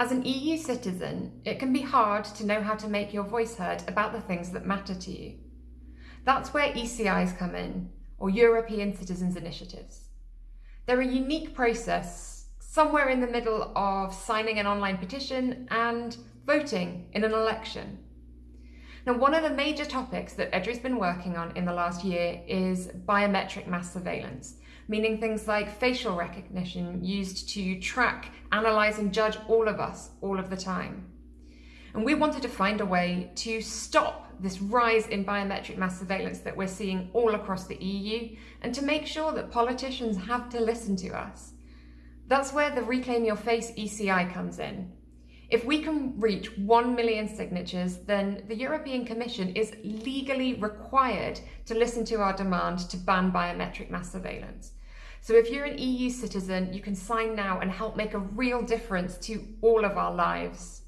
As an EU citizen, it can be hard to know how to make your voice heard about the things that matter to you. That's where ECIs come in, or European Citizens Initiatives. They're a unique process somewhere in the middle of signing an online petition and voting in an election. Now, one of the major topics that EDRI's been working on in the last year is biometric mass surveillance, meaning things like facial recognition used to track, analyse and judge all of us all of the time. And we wanted to find a way to stop this rise in biometric mass surveillance that we're seeing all across the EU and to make sure that politicians have to listen to us. That's where the Reclaim Your Face ECI comes in. If we can reach 1 million signatures, then the European Commission is legally required to listen to our demand to ban biometric mass surveillance. So if you're an EU citizen, you can sign now and help make a real difference to all of our lives.